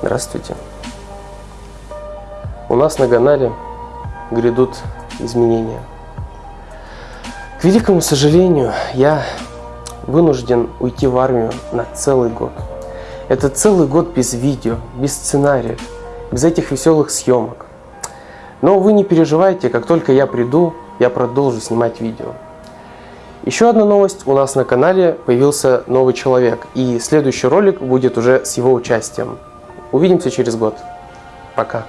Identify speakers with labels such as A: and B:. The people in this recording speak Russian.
A: Здравствуйте. У нас на канале грядут изменения. К великому сожалению, я вынужден уйти в армию на целый год. Это целый год без видео, без сценариев, без этих веселых съемок. Но вы не переживайте, как только я приду, я продолжу снимать видео. Еще одна новость, у нас на канале появился новый человек, и следующий ролик будет уже с его участием. Увидимся через год. Пока.